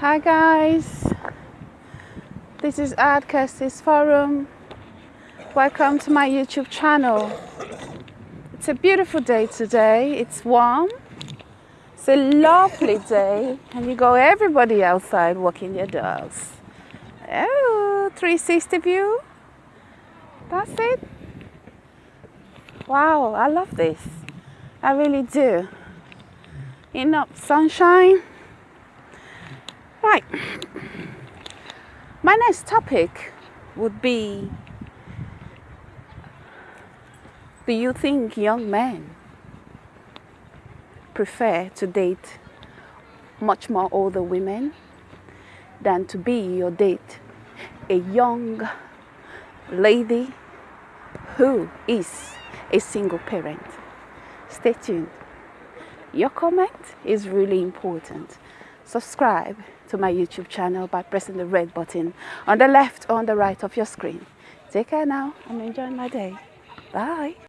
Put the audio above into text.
Hi guys, this is Ad Kirsty's Forum. Welcome to my YouTube channel. It's a beautiful day today. It's warm. It's a lovely day, and you go everybody outside walking their dogs. Oh, 360 view. That's it. Wow, I love this. I really do. Enough sunshine. Right. My next topic would be Do you think young men prefer to date much more older women than to be your date a young lady who is a single parent? Stay tuned. Your comment is really important. Subscribe to my YouTube channel by pressing the red button on the left or on the right of your screen. Take care now. I'm enjoying my day. Bye.